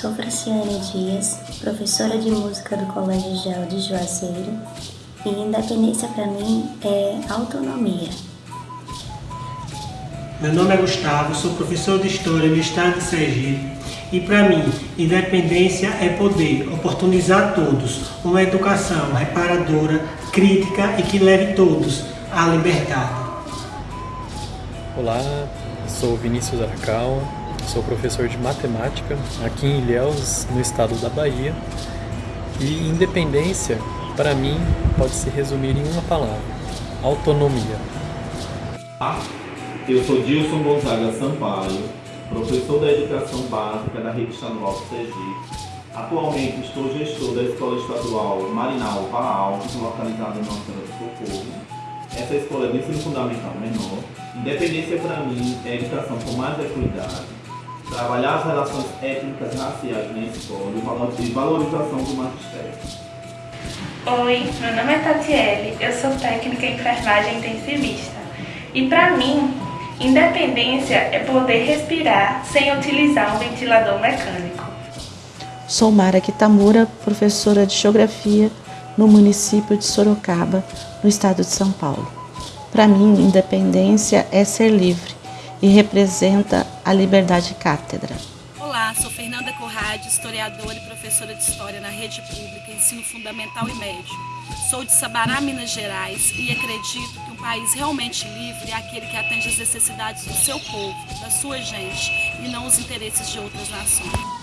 Matias, professora de música do Colégio Gel de Juazeiro, e independência para mim é autonomia. Meu nome é Gustavo, sou professor de História do Estado de Sergipe e para mim, independência é poder oportunizar todos uma educação reparadora, crítica e que leve todos à liberdade. Olá, sou Vinícius Arcal, sou professor de matemática aqui em Ilhéus, no estado da Bahia. E independência, para mim, pode se resumir em uma palavra: autonomia. Eu sou Dilson Gonzaga Sampaio, professor da Educação Básica da Rede Estadual do Sergipe. Atualmente estou gestor da Escola Estadual Marinal Paal, localizada em Senhora do Socorro. Essa escola é de ensino fundamental menor. Independência para mim é educação com mais equidade, trabalhar as relações étnicas raciais na escola e valorização do magistério. Oi, meu nome é Tatiele, eu sou técnica em enfermagem intensivista. E para mim, independência é poder respirar sem utilizar um ventilador mecânico. Sou Mara Kitamura, professora de Geografia no município de Sorocaba, no estado de São Paulo. Para mim, independência é ser livre e representa a liberdade cátedra. Olá, sou Fernanda Corrade, historiadora e professora de História na rede pública, ensino fundamental e médio. Sou de Sabará, Minas Gerais e acredito que um país realmente livre é aquele que atende às necessidades do seu povo, da sua gente e não os interesses de outras nações.